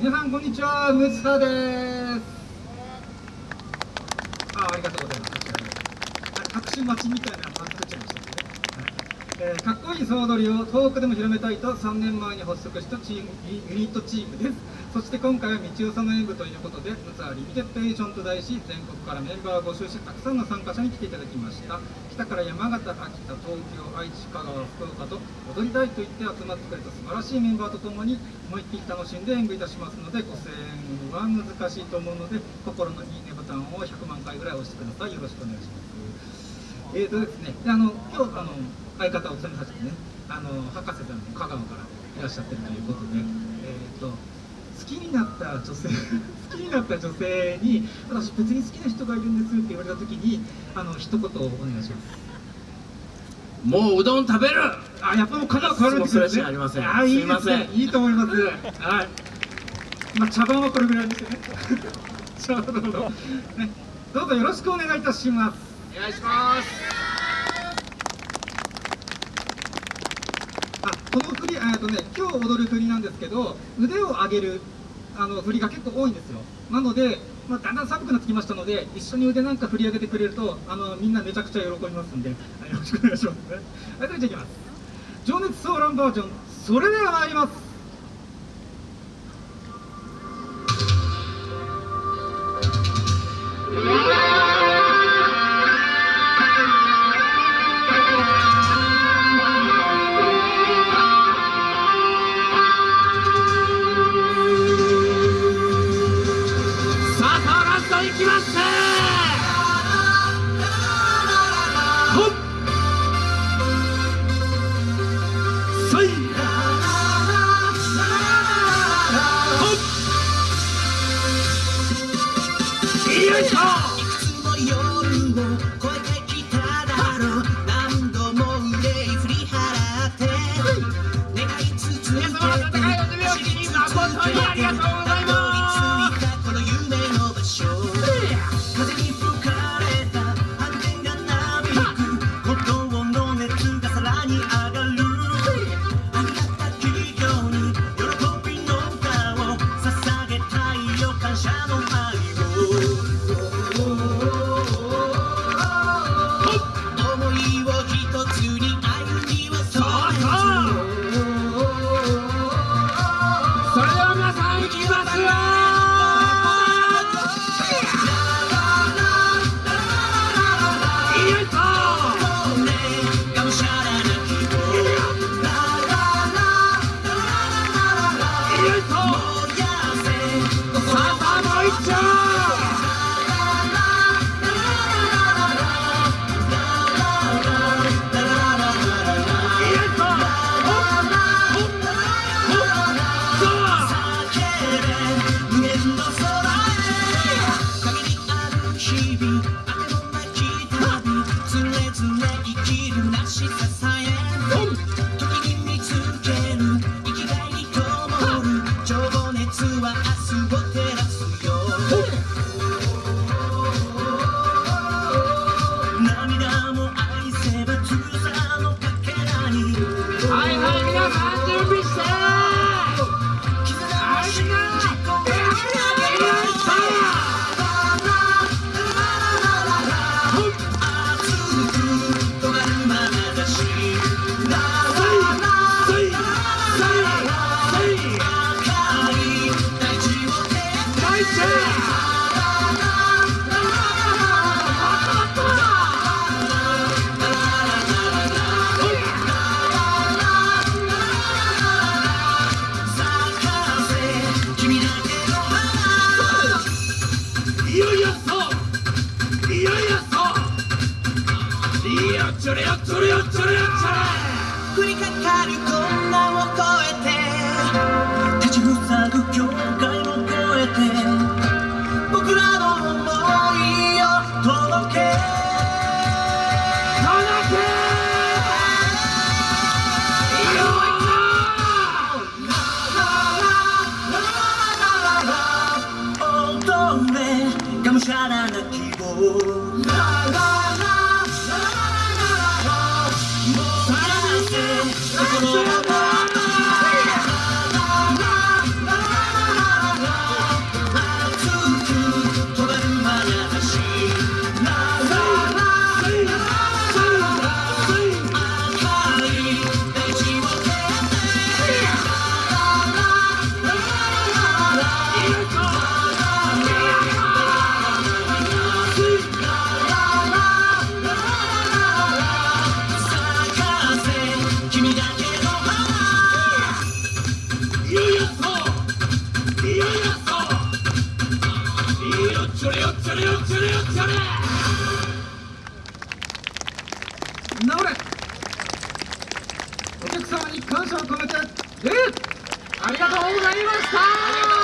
皆さんこんにちは。ムツサです。あありがとうございます。隠し待ちみたいなの作っちゃいました、えー、かっこいい総踊りを遠くでも広めたいと3年前に発足したチームユニットチームです。そして今回は道夫さんの演舞ということでムツアリミテッドエーションと題し全国からメンバーを募集してたくさんの参加者に来ていただきました。北から山形秋田東京愛知香川福岡と踊りたいと言って集まってくれた素晴らしいメンバーとともに思いっきり楽しんで演舞いたしますのでご声援は難しいと思うので心のいいねボタンを100万回ぐらい押してください。よろしくお願いします。えーとですねあの今日あの相方を務めさせてねあの博士さんも香川からいらっしゃってるということでえっ、ー、と好きになった女性 好きになった女性に私別に好きな人がいるんですって言われた時にあの一言お願いします。もううどん食べる！あやっぱもう香川変わるんですよね。ありませんあいいですね。いいと思います。はい。まあ茶番はこれぐらいですよね。ちょうどね。どうぞよろしくお願いいたしますお願いします。あこの振りえっとね今日踊る振りなんですけど腕を上げるあの振りが結構多いんですよ。なので、まあ、だんだん寒くなってきましたので一緒に腕なんか振り上げてくれるとあのみんなめちゃくちゃ喜びますんでよろしくお願いします。ねはいそれじゃいきます。情熱ソーランバージョンそれでは参ります。Good job. ムキザちょれよちょれよちょれよ降りかかる困難を越えて立ちふさぐ境界れがむしゃらな希望お客様に感謝を込めて礼ありがとうございました。